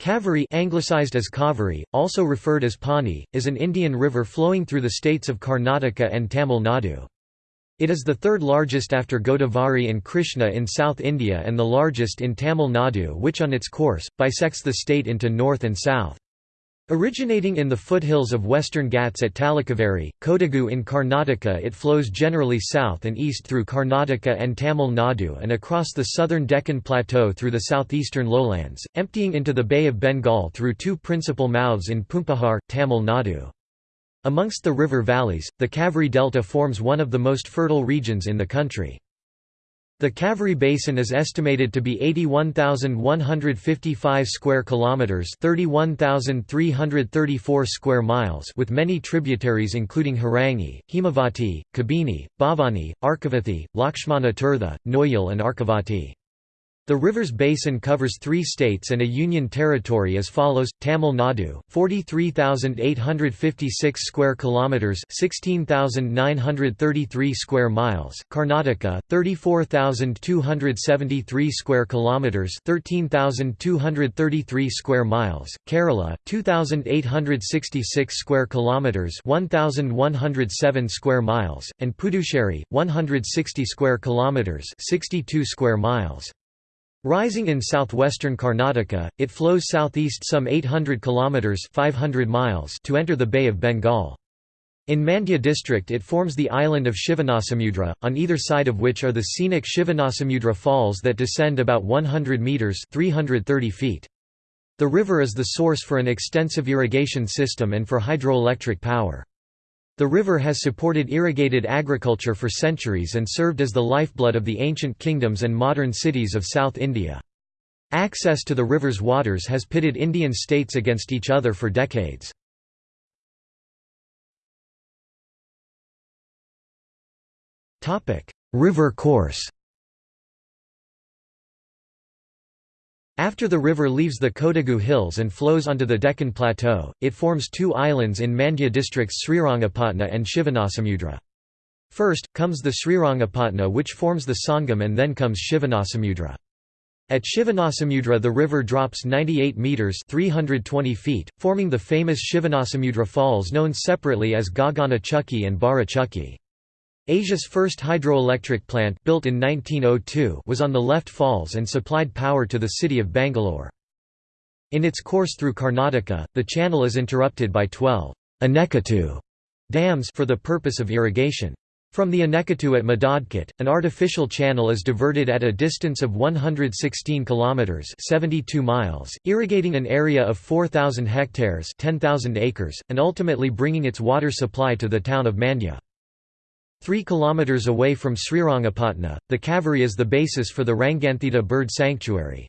Kaveri anglicized as Cauvery, also referred as Ponni, is an Indian river flowing through the states of Karnataka and Tamil Nadu. It is the third largest after Godavari and Krishna in South India and the largest in Tamil Nadu which on its course, bisects the state into north and south. Originating in the foothills of western Ghats at Talakaveri, Kodagu in Karnataka it flows generally south and east through Karnataka and Tamil Nadu and across the southern Deccan Plateau through the southeastern lowlands, emptying into the Bay of Bengal through two principal mouths in Poompuhar, Tamil Nadu. Amongst the river valleys, the Kaveri Delta forms one of the most fertile regions in the country. The Kaveri Basin is estimated to be 81,155 square kilometers, 31,334 square miles, with many tributaries including Harangi, Hemavati, Kabini, Bhavani, Arkavathi, Lakshmana Tirtha, Noyal and Arkavati. The river's basin covers three states and a union territory as follows: Tamil Nadu, 43,856 square kilometers, 16,933 square miles; Karnataka, 34,273 square kilometers, 13,233 square miles; Kerala, 2,866 square kilometers, 1,107 square miles; and Puducherry, 160 square kilometers, 62 square miles. Rising in southwestern Karnataka, it flows southeast some 800 kilometers (500 miles) to enter the Bay of Bengal. In Mandya district it forms the island of Shivanasamudra, on either side of which are the scenic Shivanasamudra Falls that descend about 100 meters (330 feet). The river is the source for an extensive irrigation system and for hydroelectric power. The river has supported irrigated agriculture for centuries and served as the lifeblood of the ancient kingdoms and modern cities of South India. Access to the river's waters has pitted Indian states against each other for decades. river course After the river leaves the Kodagu hills and flows onto the Deccan Plateau, it forms two islands in Mandya districts Srirangapatna and Shivanasamudra. First, comes the Srirangapatna which forms the Sangam and then comes Shivanasamudra. At Shivanasamudra the river drops 98 metres 320 feet, forming the famous Shivanasamudra Falls known separately as Gagana Chukki and Bara Chukki. Asia's first hydroelectric plant built in 1902 was on the left falls and supplied power to the city of Bangalore. In its course through Karnataka, the channel is interrupted by 12 Anekatu dams for the purpose of irrigation. From the Anekatu at Madodkot, an artificial channel is diverted at a distance of 116 kilometers (72 miles), irrigating an area of 4000 hectares (10,000 acres) and ultimately bringing its water supply to the town of Mandya. Three kilometers away from Srirangapatna, the Kaveri is the basis for the Ranganathittu bird sanctuary.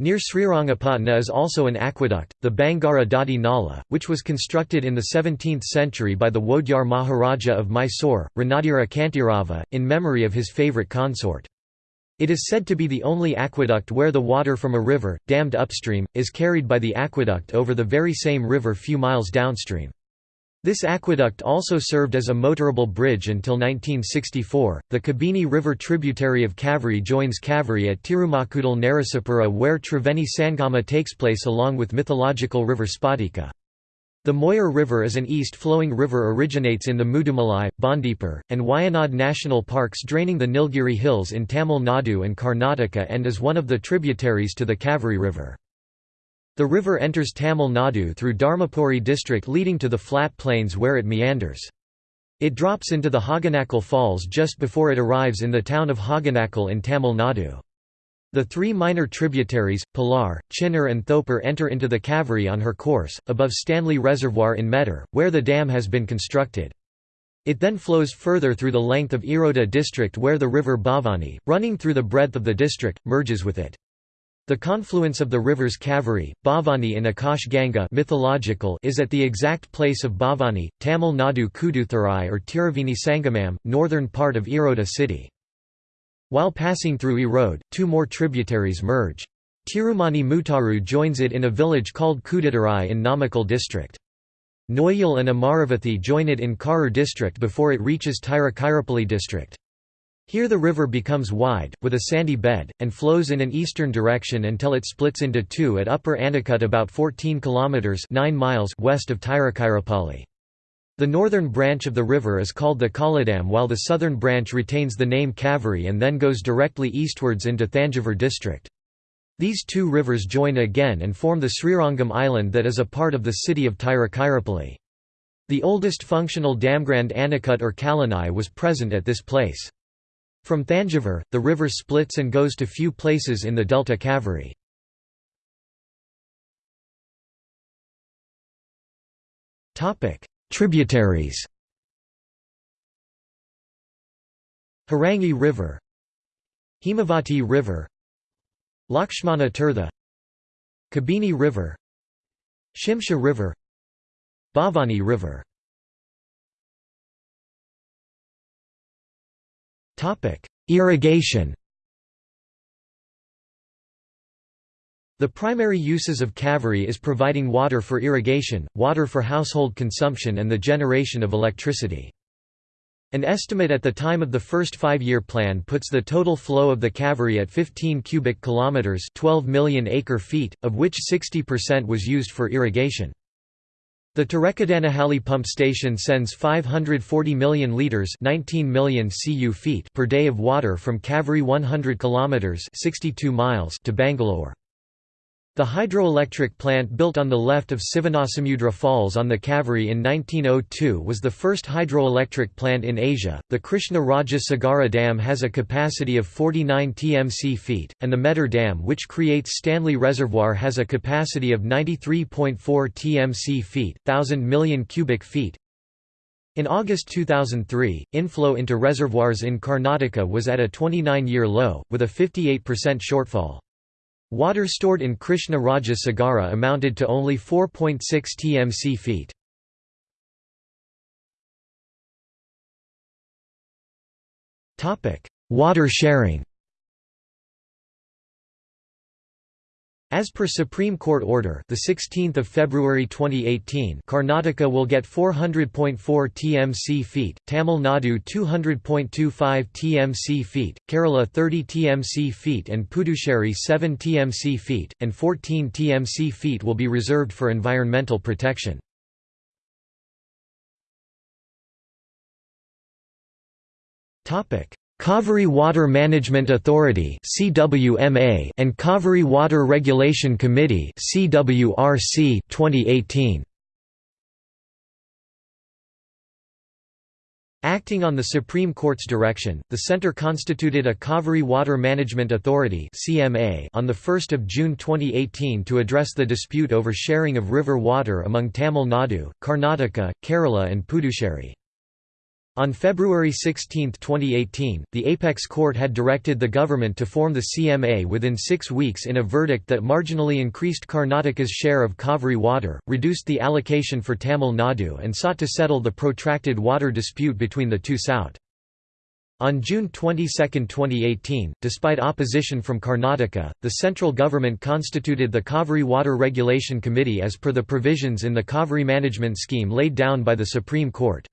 Near Srirangapatna is also an aqueduct, the Bangara Dadi Nala, which was constructed in the 17th century by the Wodeyar Maharaja of Mysore, Ranadira Kantirava, in memory of his favourite consort. It is said to be the only aqueduct where the water from a river, dammed upstream, is carried by the aqueduct over the very same river few miles downstream. This aqueduct also served as a motorable bridge until 1964. The Kabini River tributary of Kaveri joins Kaveri at Tirumakudal Narasapura where Triveni Sangama takes place along with mythological river Spatika. The Moyar River is an east-flowing river originates in the Mudumalai, Bandipur, and Wayanad national parks draining the Nilgiri Hills in Tamil Nadu and Karnataka and is one of the tributaries to the Kaveri River. The river enters Tamil Nadu through Dharmapuri district leading to the flat plains where it meanders. It drops into the Hogenakkal Falls just before it arrives in the town of Hogenakkal in Tamil Nadu. The three minor tributaries, Pilar, Chinnar and Thopar enter into the Kaveri on her course, above Stanley Reservoir in Mettur, where the dam has been constructed. It then flows further through the length of Erode district where the river Bhavani, running through the breadth of the district, merges with it. The confluence of the rivers Kaveri, Bhavani and Akash Ganga mythological is at the exact place of Bhavani, Tamil Nadu Kuduthurai or Tiruveni Sangamam, northern part of Erode city. While passing through Erode, two more tributaries merge. Tirumani Mutaru joins it in a village called Kuduthurai in Namakkal district. Noyal and Amaravathi join it in Karur district before it reaches Tiruchirappalli district. Here the river becomes wide, with a sandy bed, and flows in an eastern direction until it splits into two at Upper Anicut about 14 kilometers 9 miles west of Tiruchirappalli. The northern branch of the river is called the Kollidam while the southern branch retains the name Kaveri and then goes directly eastwards into Thanjavur district. These two rivers join again and form the Srirangam island that is a part of the city of Tiruchirappalli. The oldest functional damgrand Anicut or Kallanai was present at this place. From Thanjavur, the river splits and goes to few places in the delta Kaveri. Tributaries Harangi River Hemavati River Lakshmana Tirtha Kabini River Shimsha River Bhavani River Irrigation The primary uses of Kaveri is providing water for irrigation, water for household consumption and the generation of electricity. An estimate at the time of the first five-year plan puts the total flow of the Kaveri at 15 cubic kilometers, 12 million acre-feet, of which 60% was used for irrigation. The Torekadanahalli pump station sends 540 million litres 19 million cu feet per day of water from Kaveri 100 km 62 miles to Bangalore. The hydroelectric plant built on the left of Sivanasamudra Falls on the Kaveri in 1902 was the first hydroelectric plant in Asia. The Krishna Raja Sagara Dam has a capacity of 49 TMC feet, and the Mettur Dam, which creates Stanley Reservoir, has a capacity of 93.4 TMC feet, 1000 million cubic feet. In August 2003, inflow into reservoirs in Karnataka was at a 29 year low, with a 58% shortfall. Water stored in Krishna Raja Sagara amounted to only 4.6 TMC feet. Water sharing As per Supreme Court order, the 16th of February 2018, Karnataka will get 400.4 TMC feet, Tamil Nadu 200.25 TMC feet, Kerala 30 TMC feet and Puducherry 7 TMC feet, and 14 TMC feet will be reserved for environmental protection. Topic: Kaveri Water Management Authority and Kaveri Water Regulation Committee 2018. Acting on the Supreme Court's direction, the Centre constituted a Kaveri Water Management Authority on 1 June 2018 to address the dispute over sharing of river water among Tamil Nadu, Karnataka, Kerala and Puducherry. On February 16, 2018, the Apex Court had directed the government to form the CMA within six weeks in a verdict that marginally increased Karnataka's share of Kaveri water, reduced the allocation for Tamil Nadu and sought to settle the protracted water dispute between the two South. On June 22, 2018, despite opposition from Karnataka, the central government constituted the Kaveri Water Regulation Committee as per the provisions in the Kaveri Management Scheme laid down by the Supreme Court.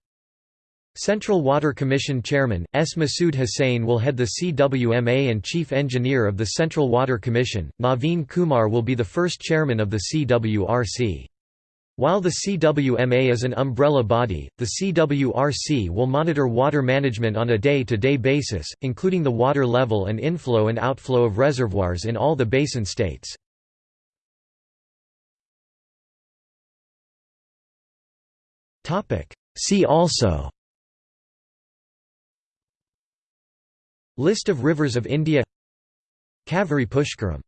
Central Water Commission Chairman, S. Masood Hussain will head the CWMA and Chief Engineer of the Central Water Commission, Naveen Kumar will be the first chairman of the CWRC. While the CWMA is an umbrella body, the CWRC will monitor water management on a day-to-day -day basis, including the water level and inflow and outflow of reservoirs in all the basin states. See also List of rivers of India. Kaveri Pushkaram